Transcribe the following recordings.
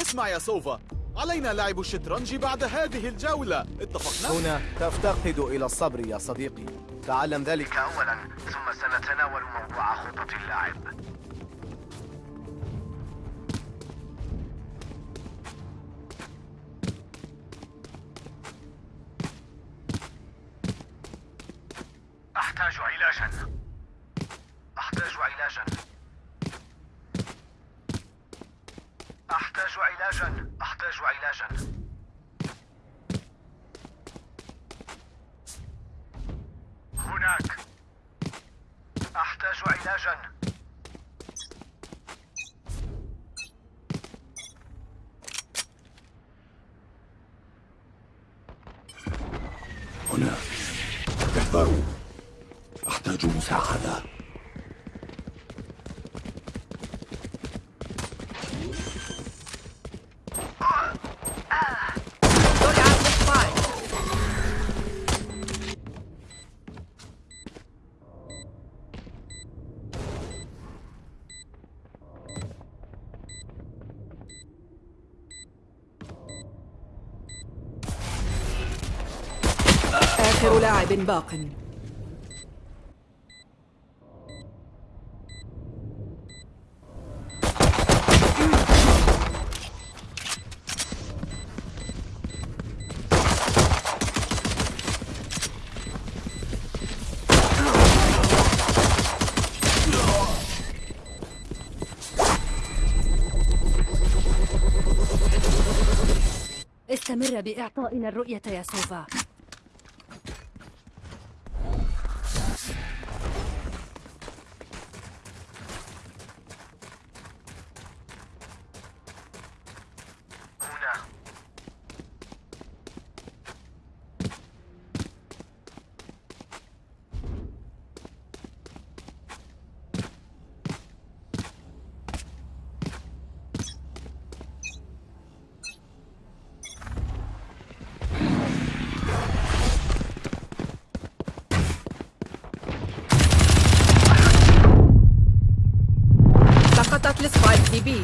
اسمع يا سوفا. علينا لعب الشطرنج بعد هذه الجولة. اتفقنا؟ هنا تفتقد إلى الصبر يا صديقي. تعلم ذلك أولا ثم سنتناول موضوع خطط اللاعب. لاعب باق. استمر بإعطائنا الرؤية يا سوفا سقطت ال spike في B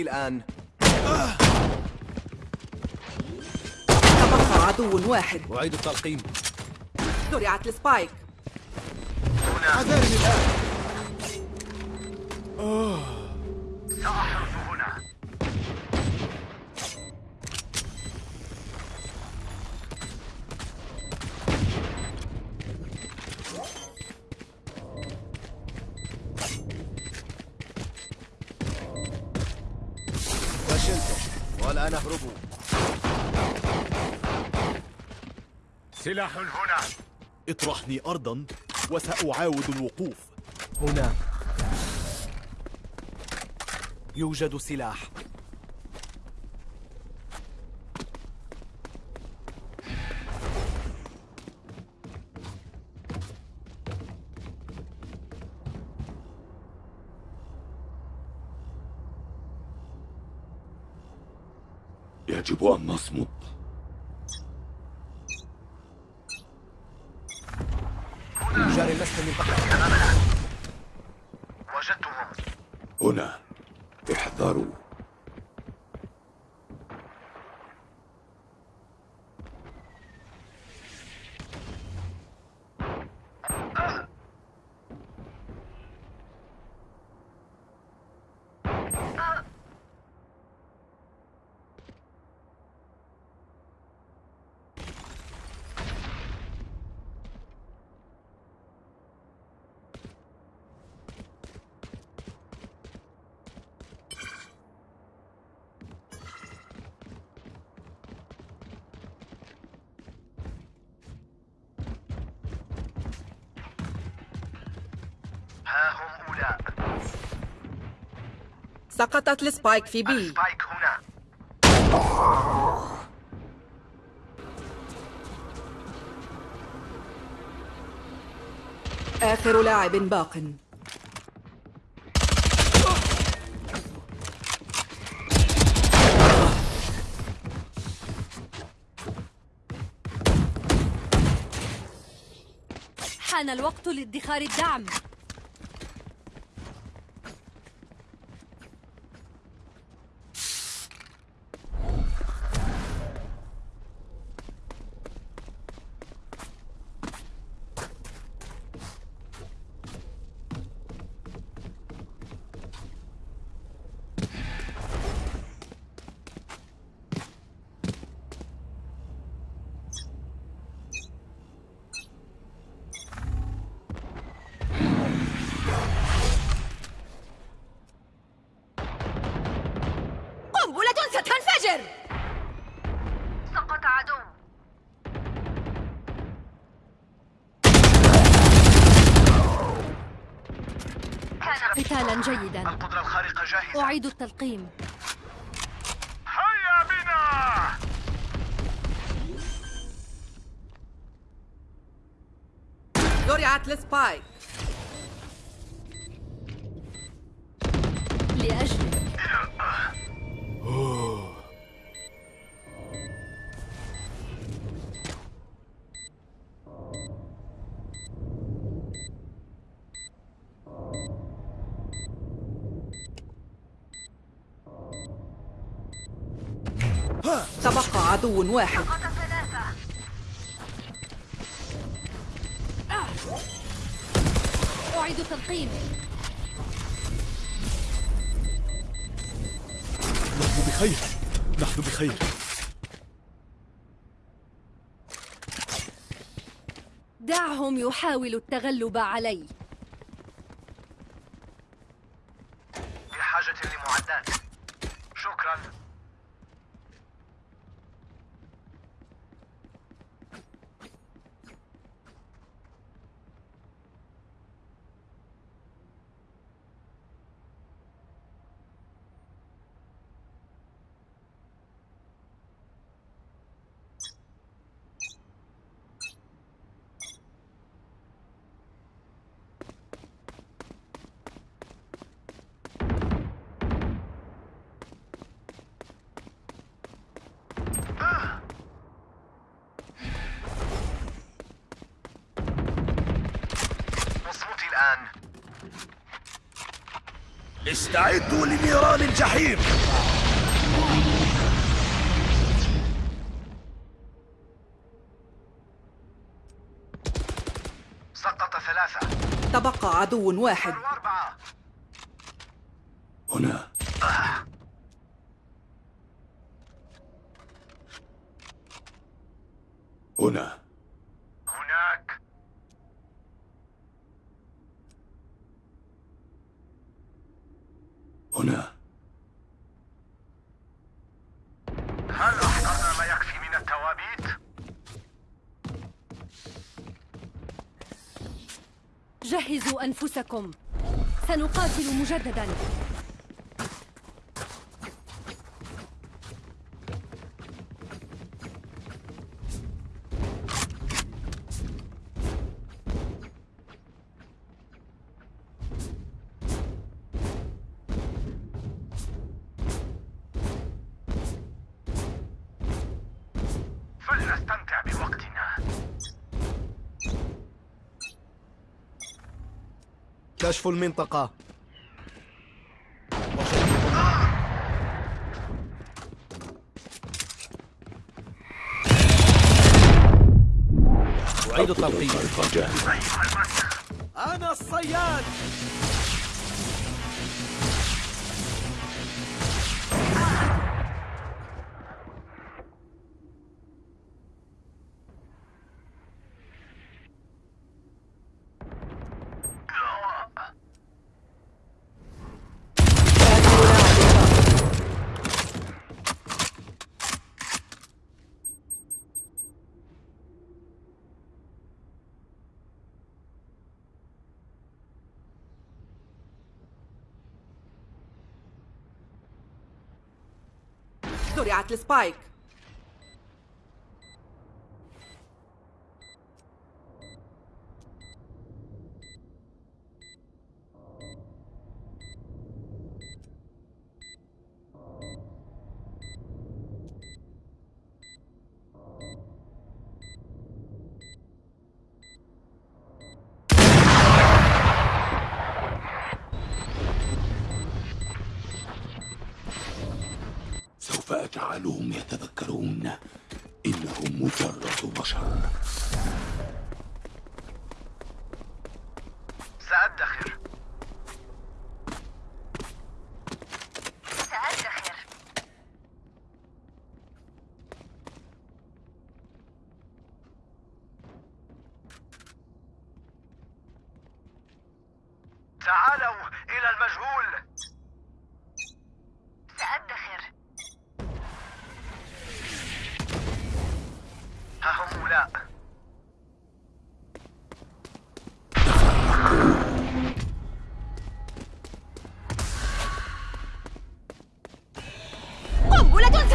اصمتي الآن. تبقى عدو واحد. أعيد التلقيم. زرعت ال spike. حذاري الآن. سأحرز هنا والآن اهربوا سلاح هنا. اطرحني أرضا وسأعاود الوقوف. هنا. يوجد سلاح. ها هم سقطت السبايك في بي. السبايك هنا. آخر لاعب باق. حان الوقت لادخار الدعم. جاهزة أعيد التلقيم. هيا بنا! زرعت السبايك عدو واحد. أعيد التلقيم نحن بخير. نحن بخير. دعهم يحاولوا التغلب علي بحاجة لمعدات شكرا مصموتي الآن استعدوا لنيران الجحيم. سقط ثلاثة. تبقى عدو واحد. هنا. هنا هناك هنا. هل أحضرنا ما يكفي من التوابيت؟ جهزوا أنفسكم. سنقاتل مجددا. كشف المنطقة. أعيد التلقيم أنا الصياد. زرعت السبايك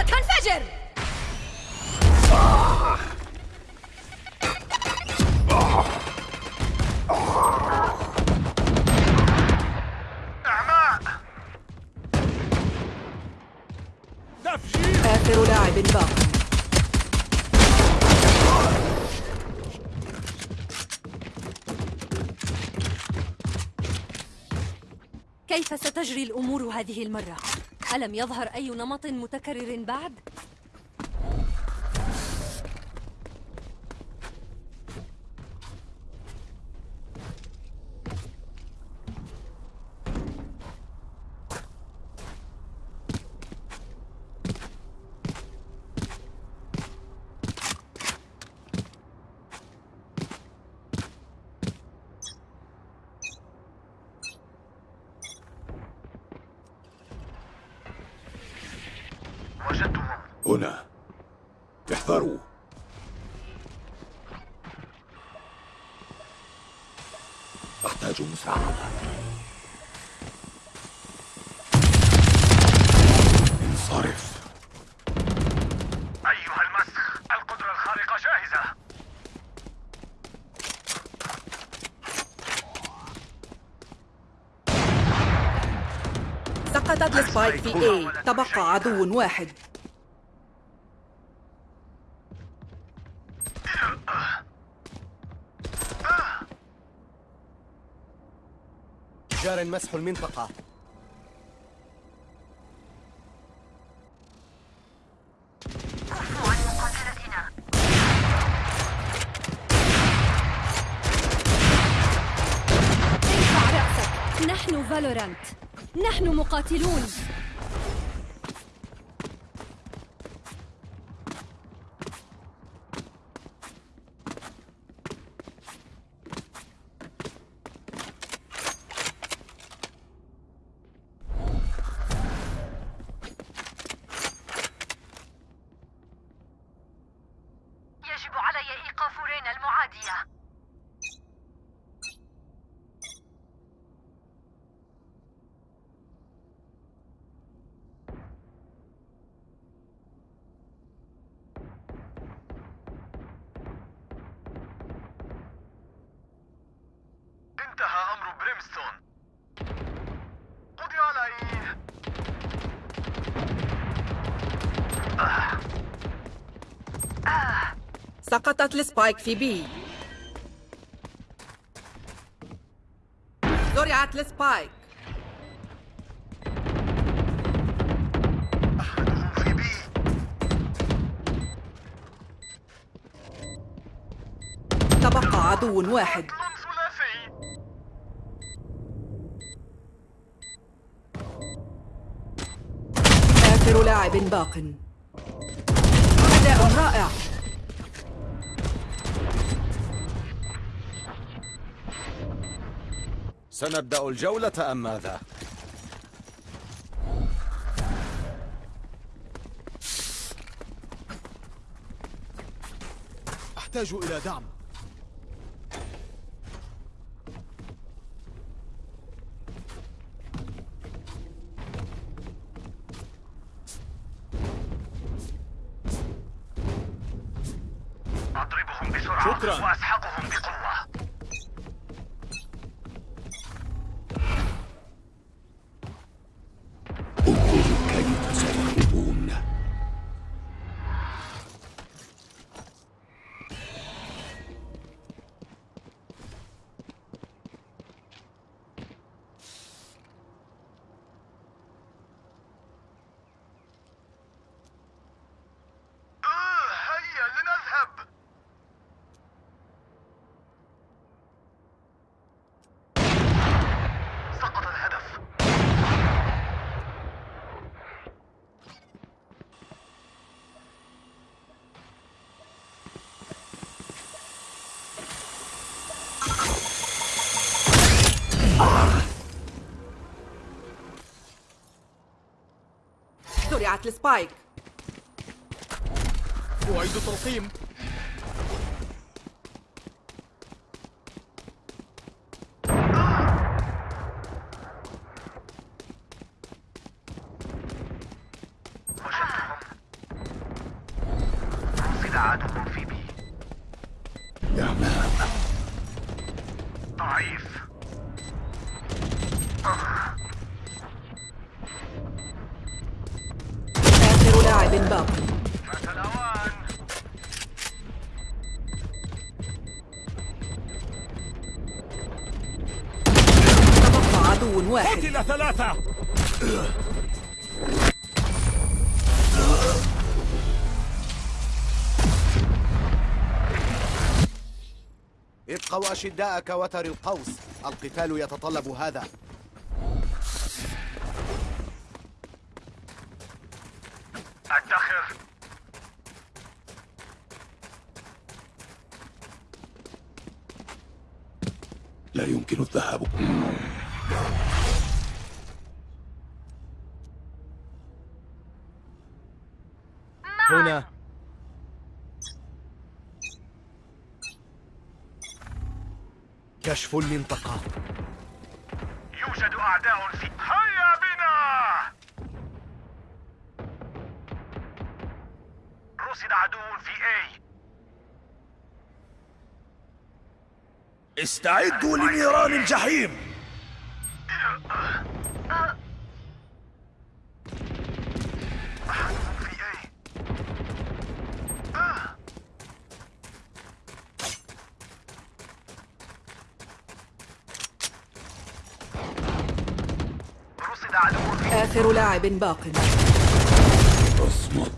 قنبلة ستنفجر إعماء آخر لاعب باق كيف ستجري الأمور هذه المرة؟ ألم يظهر أي نمط متكرر بعد؟ وجدتهم هنا احذروا أحتاج مساعدة انصرف أيها المسخ القدرة الخارقة جاهزة السبايك في A تبقى عدو واحد. جار مسح المنطقة. عن مقاتلتنا ارفع رأسك نحن فالورانت. نحن مقاتلون يجب علي إيقاف رينا المعادية انتهى أمر Brimstone قضي عليه سقطت ال spike في B. زرعت ال spike تبقى عدو واحد. آخر لاعب باق. أداء رائع. سنبدأ الجولة أم ماذا؟ أحتاج إلى دعم وقعت السبايك أعيد تلقيم أشداء كوتر القوس. القتال يتطلب هذا ادخر لا يمكن الذهاب هنا كشف المنطقة يوجد أعداء في هيا بنا! رصد عدو في اي استعدوا لنيران الجحيم في اي رصد عدو في آخر لاعب باق اصمت.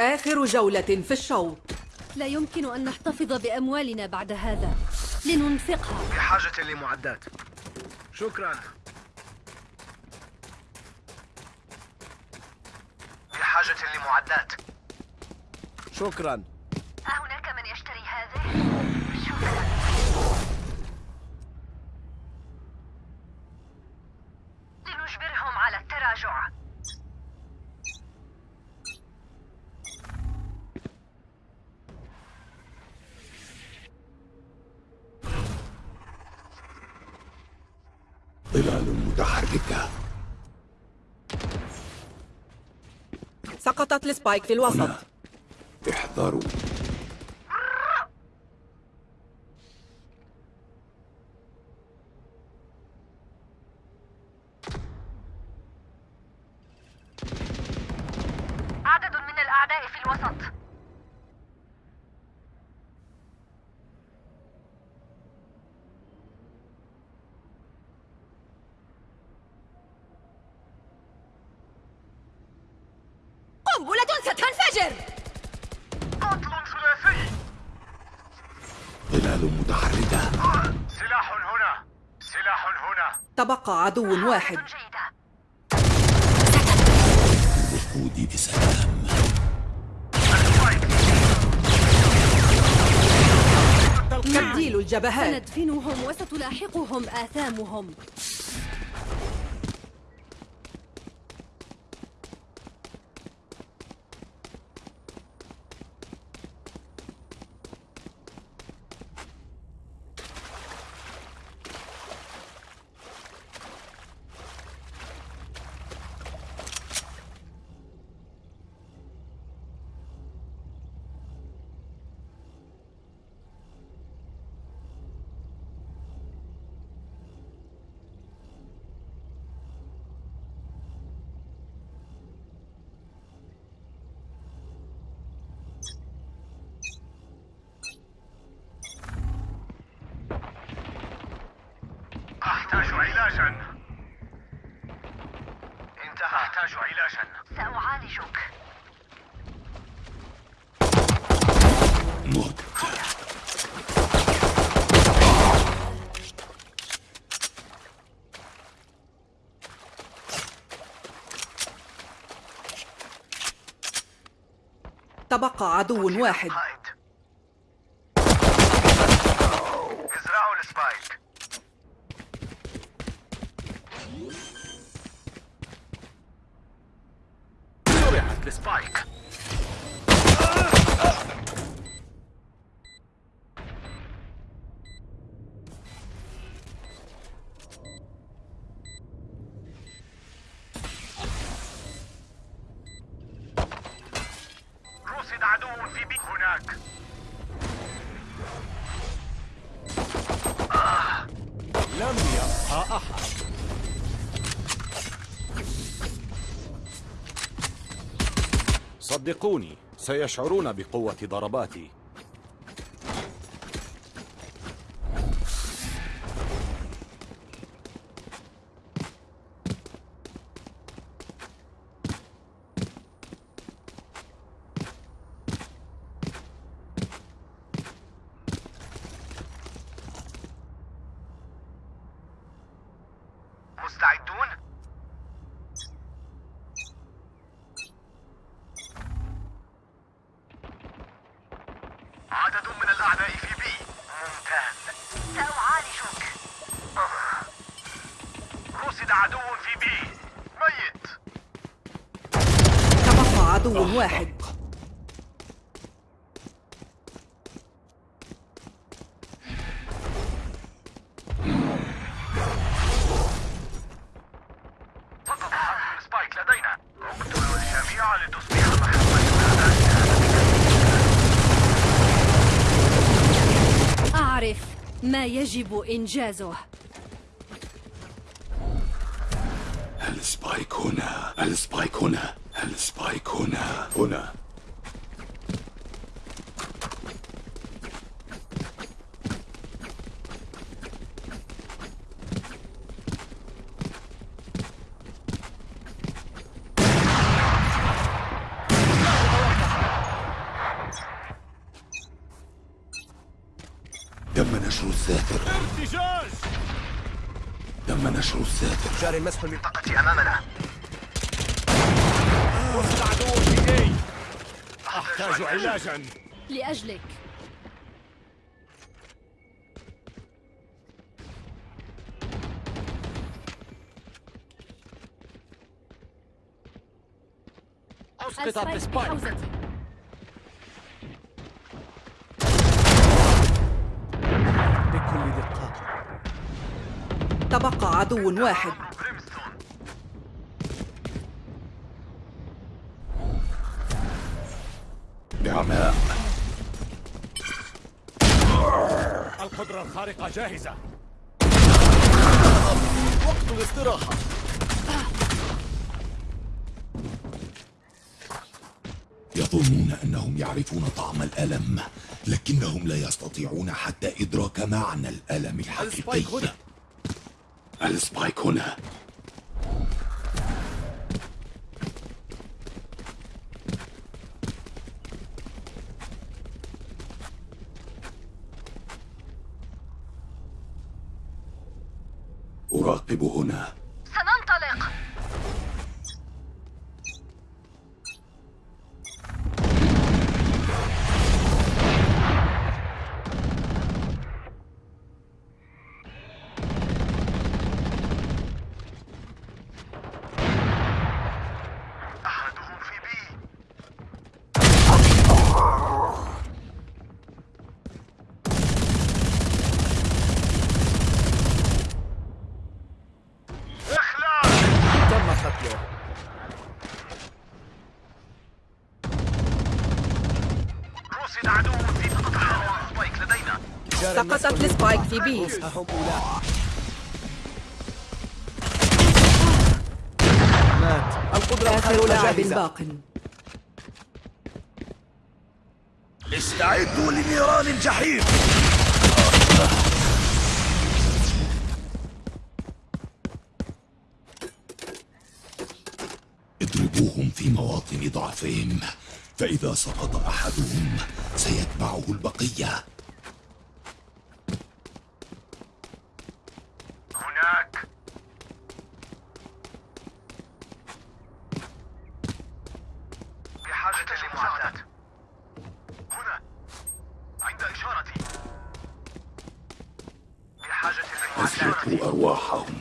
آخر جولة في الشوط. لا يمكن أن نحتفظ بأموالنا بعد هذا. لننفقها. بحاجة لمعدات. شكرا. بحاجة لمعدات. شكرا. سقطت السبايك في الوسط. هنا. احذروا عدد من الأعداء في الوسط. قتل ثلاثي ظلال متحركة. سلاح هنا. سلاح هنا. تبقى عدو واحد. جيدة. الوقود بسلام. تبديل الجبهات. سندفنهم وستلاحقهم آثامهم. تبقى عدو واحد. ازرعوا السبايك السبايك صدقوني سيشعرون بقوة ضرباتي مستعدون؟ عدد من الأعداء في B ممتاز سأعالجك رصد عدو في B ميت تبقى عدو واحد. ال spike لدينا. اقتلوا الجميع لتصبح أعرف ما يجب إنجازه. ال spike هنا. ال spike هنا. ال spike هنا هنا تم نشر الساتر ارتجاج تم نشر الساتر جاري المسح من منطقتي أمامنا وصل عدو في اي أحتاج علاجا. لأجلك. أسقطت السبايك بكل دقة تبقى عدو واحد. القدرة الخارقة جاهزة. وقت الاستراحة. يظنون أنهم يعرفون طعم الألم لكنهم لا يستطيعون حتى إدراك معنى الألم الحقيقي. ال spike هنا. ال spike هنا. أراقب هنا. سقطت السبايك في بي مات. القدرة آخر لاعب باق. استعدوا لنيران الجحيم. اضربوهم في مواطن ضعفهم فإذا سقط أحدهم سيتبعه البقية هناك بحاجة لمساعدة هنا عند إشارتي بحاجة لمساعدة أسلكوا أرواحهم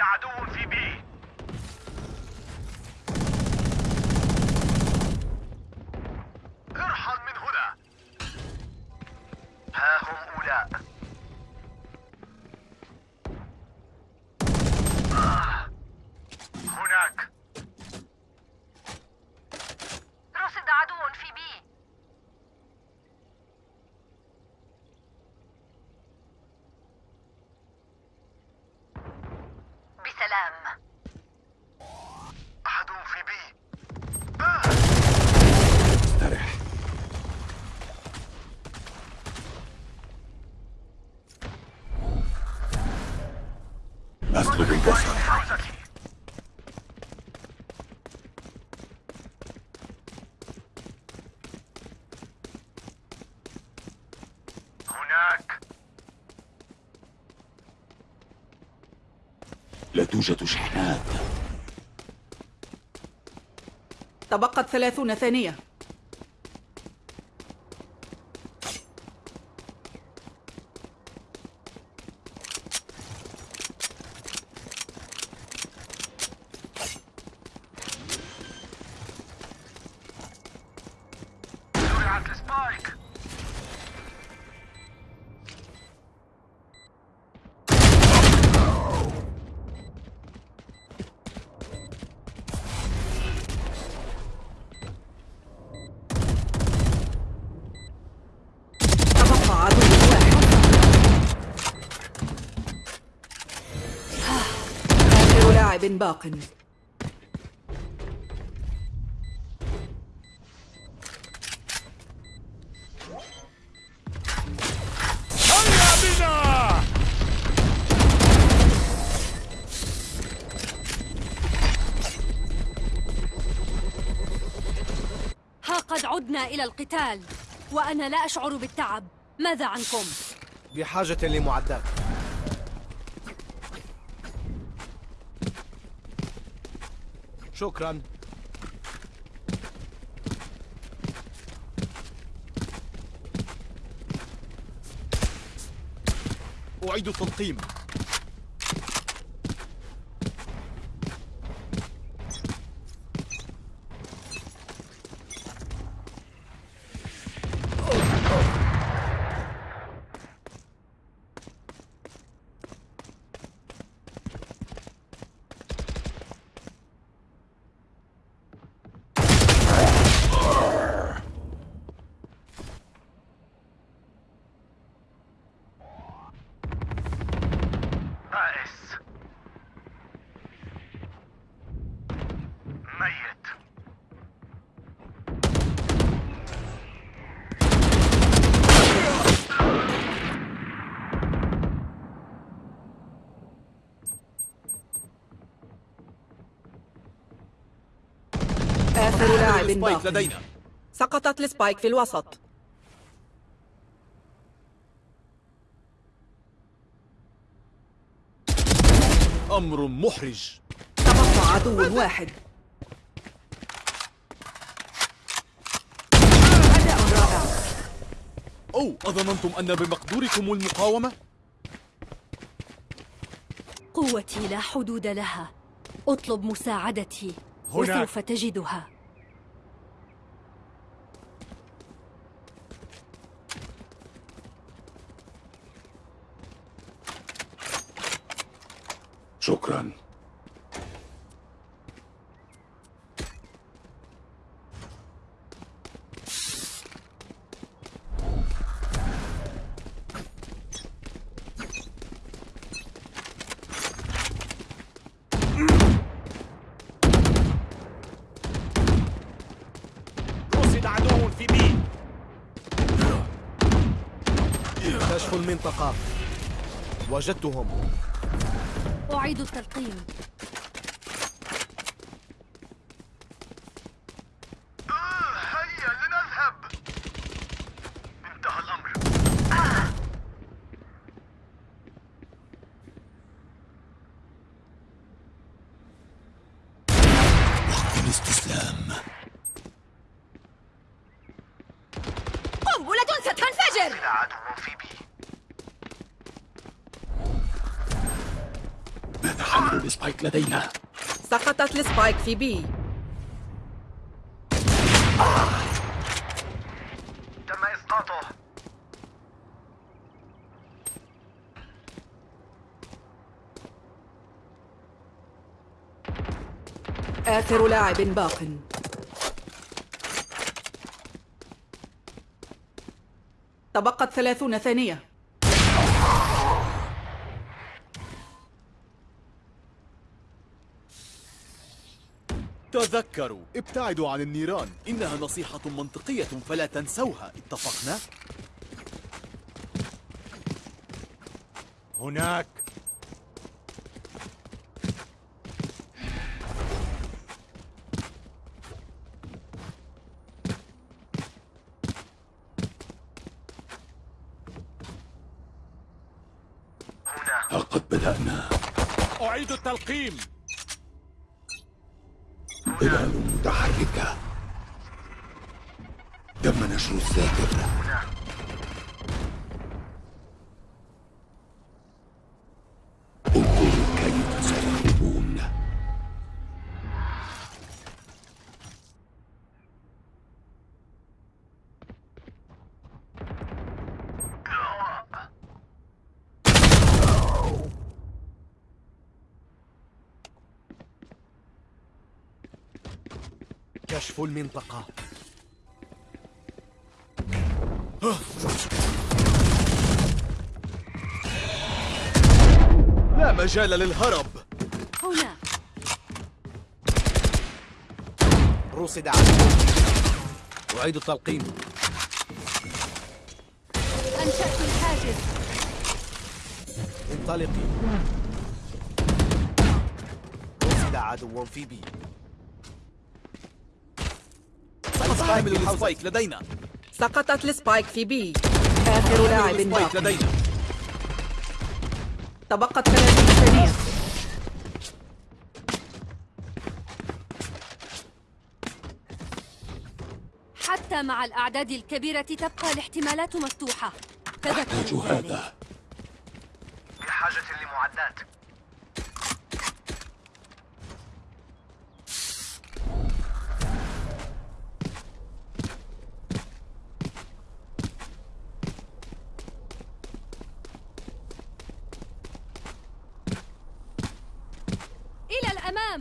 عدو في بي ارحل من هنا ها هم أولاء آه. هناك رصد عدو في بي بسلام عدو في بي استرح أطلب البصر حوزتي هناك لا توجد شحنات. تبقت ثلاثون ثانية زرعت السبايك تبقى عدو واحد آخر لاعب باق. ها قد عدنا إلى القتال وأنا لا أشعر بالتعب. ماذا عنكم؟ بحاجة لمعدات. شكرا. أعيد التلقيم بائس ميت آخر لاعب السبايك باق لدينا. سقطت ال spike في الوسط. أمر محرج. تبقى عدو واحد. أداء رائع. أو أظننتم أن بمقدوركم المقاومة؟ قوتي لا حدود لها. أطلب مساعدتي. هناك. وسوف تجدها. شكرا رصد عدو في بي. كشف المنطقة وجدتهم. أعيد التلقيم آه هيا لنذهب انتهى الأمر وقت الاستسلام قنبلة ستنفجر لا عدو في B حامل ال spike لدينا سقطت ال spike في B. تم إسقاطه آخر لاعب باق. تبقت ثلاثون ثانية. تذكروا. ابتعدوا عن النيران. إنها نصيحة منطقية فلا تنسوها. اتفقنا؟ هناك. هنا. لقد بدأنا. أعيد التلقيم. ظلال متحركة تم نشر الساتر كشف المنطقة. لا مجال للهرب. هنا. رصد عدو أعيد التلقيم. أنشأت الحاجز. انطلقي. رصد عدو في B. حامل ال spike لدينا. سقطت ال spike في B. آخر لاعب ال spike باق لدينا. تبقت ثلاثون ثانية. حتى مع الأعداد الكبيرة تبقى الاحتمالات مفتوحة. ذلك هذا. بحاجة لمعدات إلى الأمام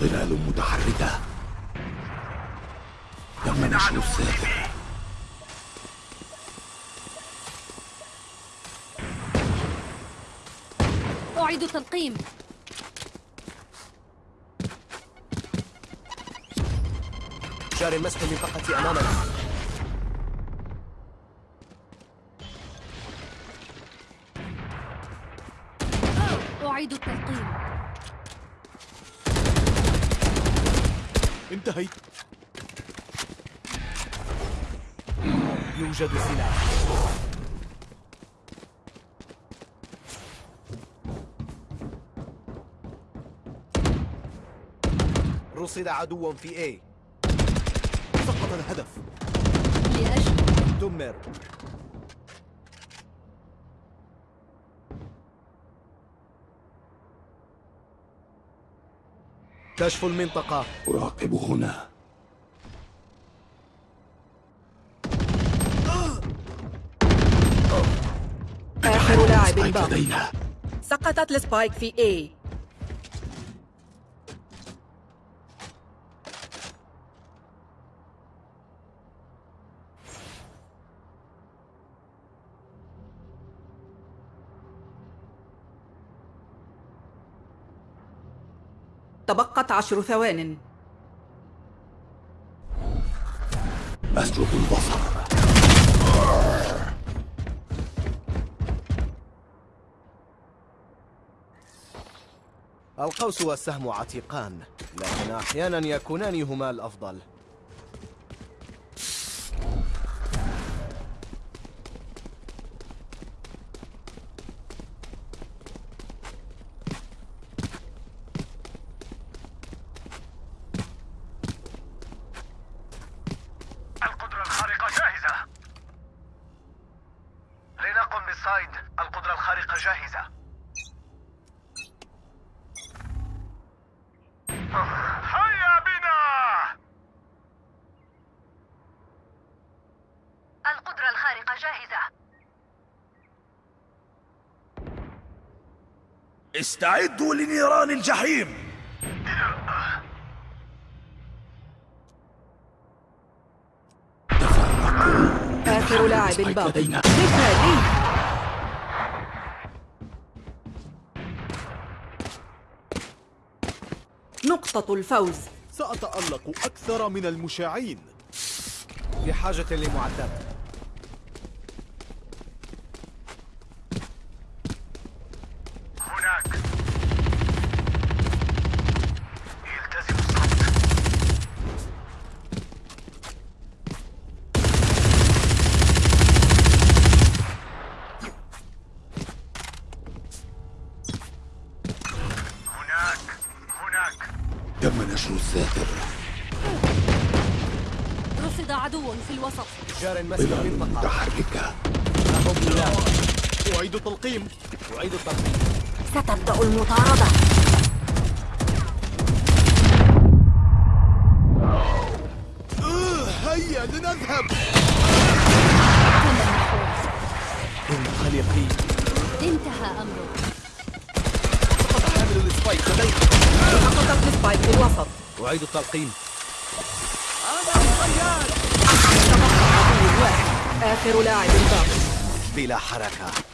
ظلال متحركة تم نشر الساتر أعيد التلقيم جار مسح المنطقة أمامنا. أعيد التلقيم. انتهيت. يوجد سلاح رصد عدو في A. سقط الهدف. لأجل دمر. كشف المنطقة. أراقب هنا. آخر لاعب باق سقطت السبايك في A. تبقت عشر ثوان. أسلب البصر. القوس والسهم عتيقان لكن أحيانا يكونان هما الأفضل القدرة الخارقة جاهزة لنقم جاهزة هيا بنا القدرة الخارقة جاهزة استعدوا لنيران الجحيم. آخر لاعب سبايك باق لدينا. مثالي نقطة الفوز. سأتألق أكثر من المشاعين. بحاجة لمعدات هناك التزم الصمت هناك هناك تم نشر الساتر رصد عدو في الوسط جار مسك ظلال المنطقة متحركة هم لا أعيد التقديم. ستبدأ المطاردة. هيا لنذهب. انطلقي انتهى أمره حامل ال spike لدينا. سقطت ال spike في الوسط أعيد التلقيم عدو واحد آخر لاعب باق بلا حركة.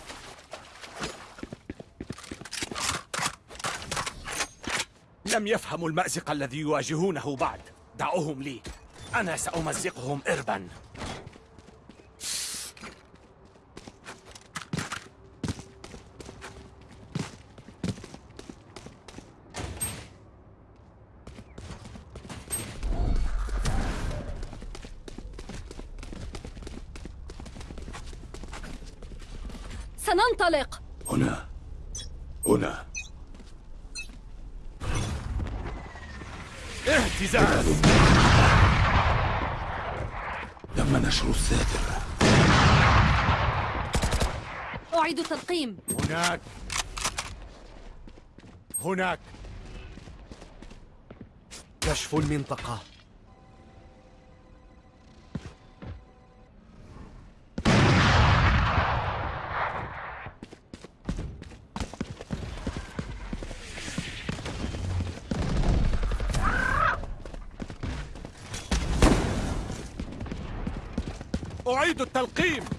لم يفهموا المأزق الذي يواجهونه بعد. دعوهم لي. أنا سأمزقهم إربا. سننطلق. هنا. هنا. اهتزاز تم نشر الساتر أعيد التلقيم. هناك. هناك. كشف المنطقة. التلقيم.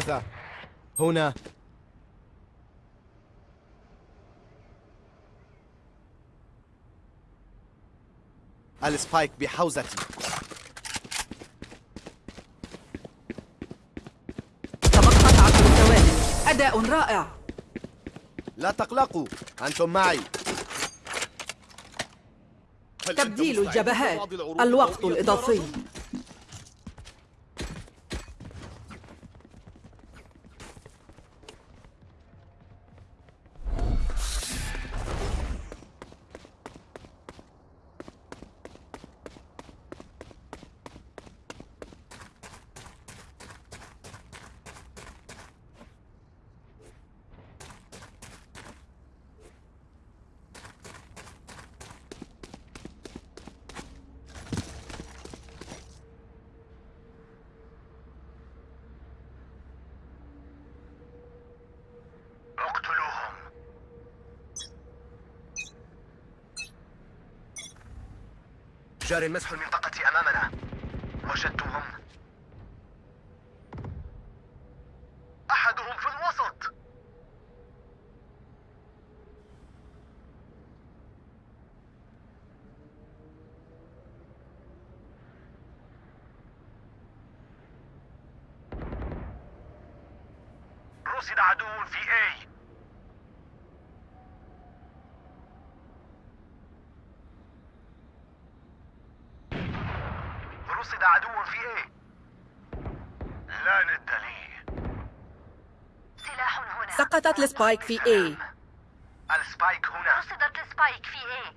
ثلاثة. هنا. السبايك بحوزتي. تبقت عشر ثواني أداء رائع. لا تقلقوا أنتم معي. تبديل الجبهات. الوقت الإضافي. جار مسح المنطقة أمامنا وجدتهم أحدهم في الوسط رصد عدو في A رصد عدو في A. لا ند لي. سلاح هنا. سقطت ال spike في A. ال spike هنا. رصدت ال spike في A.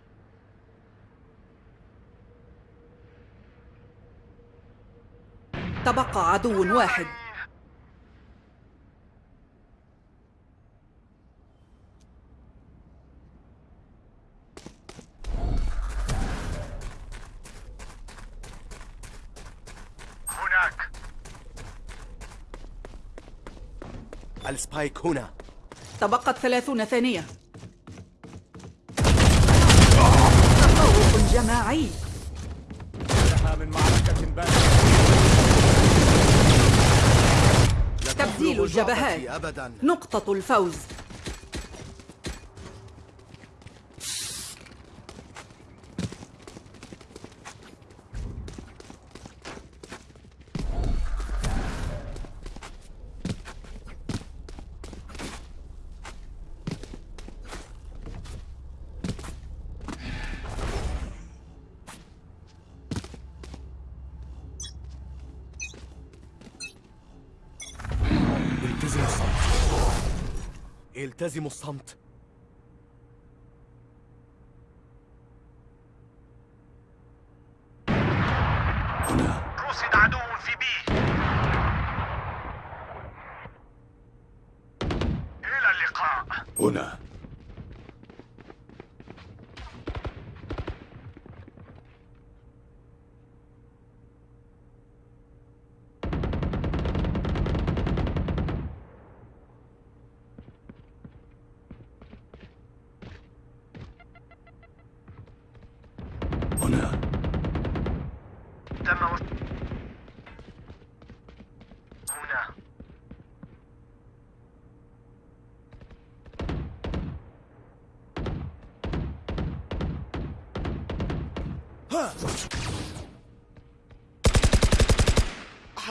تبقى عدو واحد هناك السبايك هنا. تبقت ثلاثون ثانية. تفوق جماعي. لها من معركة تبديل الجبهات. أبدا. نقطة الفوز التزموا الصمت التزموا الصمت. هنا. رصد عدو في B إلى اللقاء. هنا.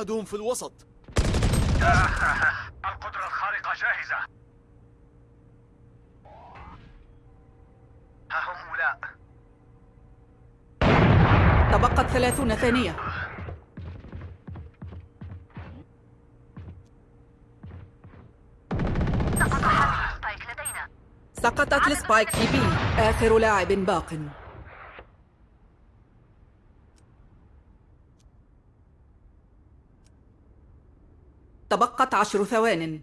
أحدهم في الوسط. القدرة الخارقة جاهزة. ها هم أولاء تبقت ثلاثون ثانية. سقط حامل ال spike لدينا. سقطت ال spike في B. آخر لاعب باق تبقت عشر ثوان.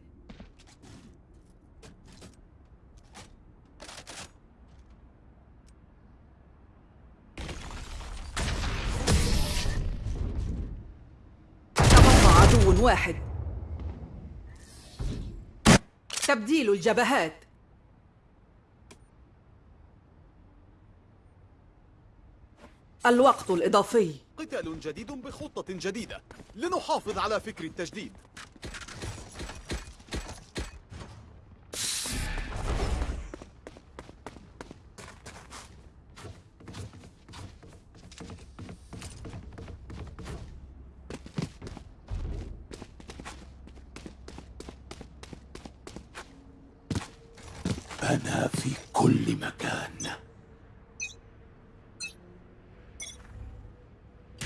تبقى عدو واحد. تبديل الجبهات. الوقت الإضافي. قتال جديد بخطة جديدة. لنحافظ على فكر التجديد أنا في كل مكان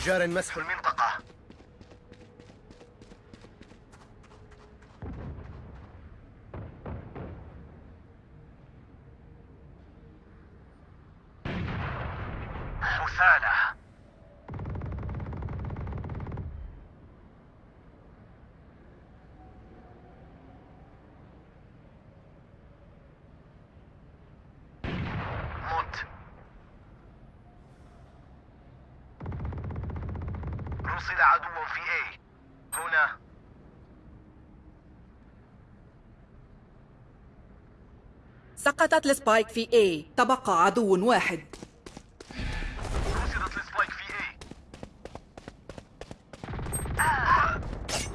جار مسح. المنطقة حثالة موت رصد عدو في A هنا سقطت ال spike في A تبقى عدو واحد ال spike في A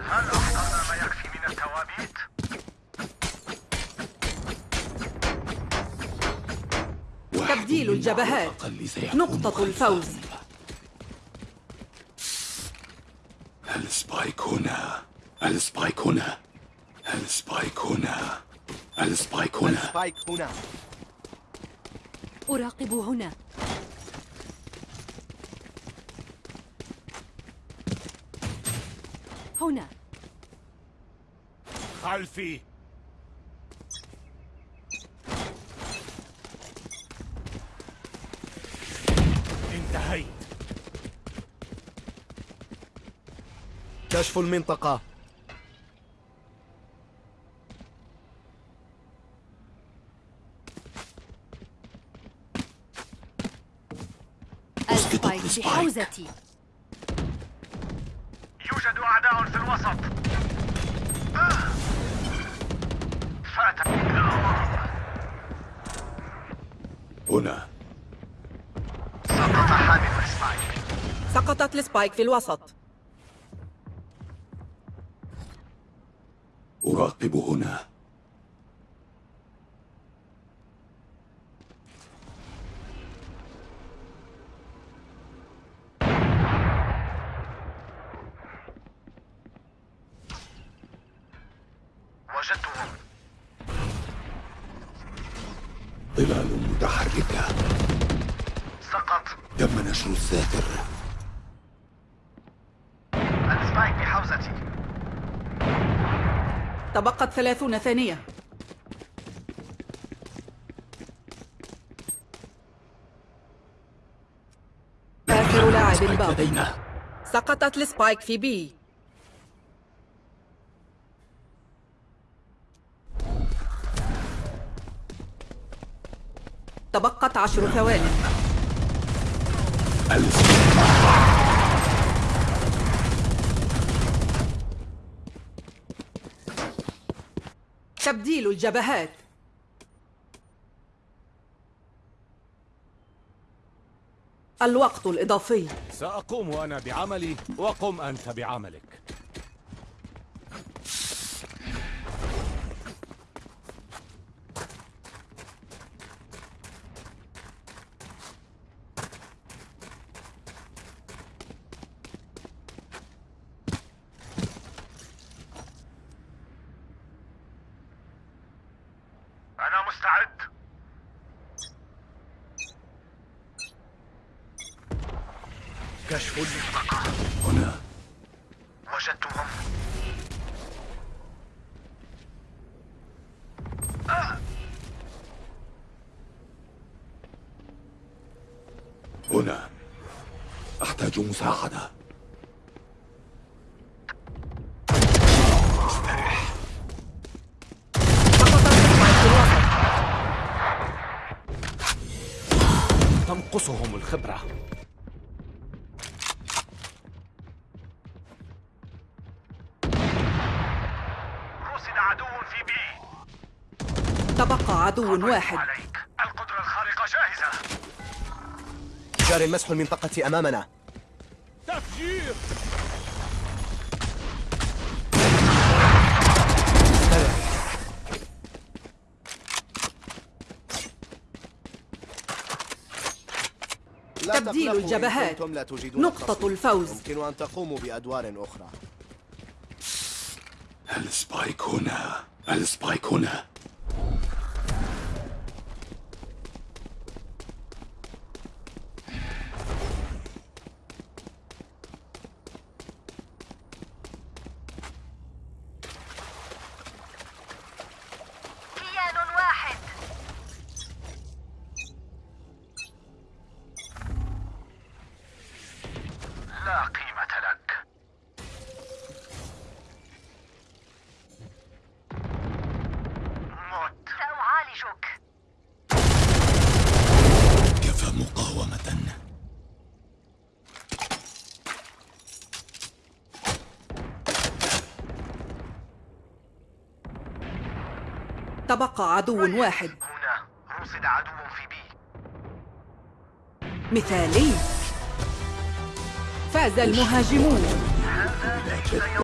هل ما يكفي من التوابيت؟ تبديل الجبهات. نقطة. الفوز. السبايك هنا السبايك هنا السبايك هنا السبايك هنا. سبايك هنا. أراقب هنا. هنا. خلفي. انتهيت. كشف المنطقة. السبايك في السبايك. حوزتي يوجد أعداء في الوسط آه. فات هنا سقط حامل ال spike سقطت ال spike في الوسط أراقب هنا وجدتهم ظلال متحركة سقط تم نشر الساتر ال spike بحوزتي تبقت ثلاثون ثانية. آخر لاعب spike باق لدينا. سقطت ال spike في B. تبقت عشر ثواني. تبديل الجبهات. الوقت الإضافي. سأقوم أنا بعملي وقم أنت بعملك أنا مستعد كشف المنطقة هنا وجدتهم هنا أحتاج مساعدة سقطت السبايك في الوسط تنقصهم الخبرة. رصد عدو في بي. تبقى عدو واحد. عليك. القدرة الخارقة جاهزة. جاري مسح المنطقة أمامنا. تفجير! تبديل الجبهات. نقطة. الفوز. يمكن أن تقوموا بأدوار أخرى ال spike هنا ال spike هنا تبقى عدو واحد. هنا. رصد عدو في بي. مثالي. فاز المهاجمون.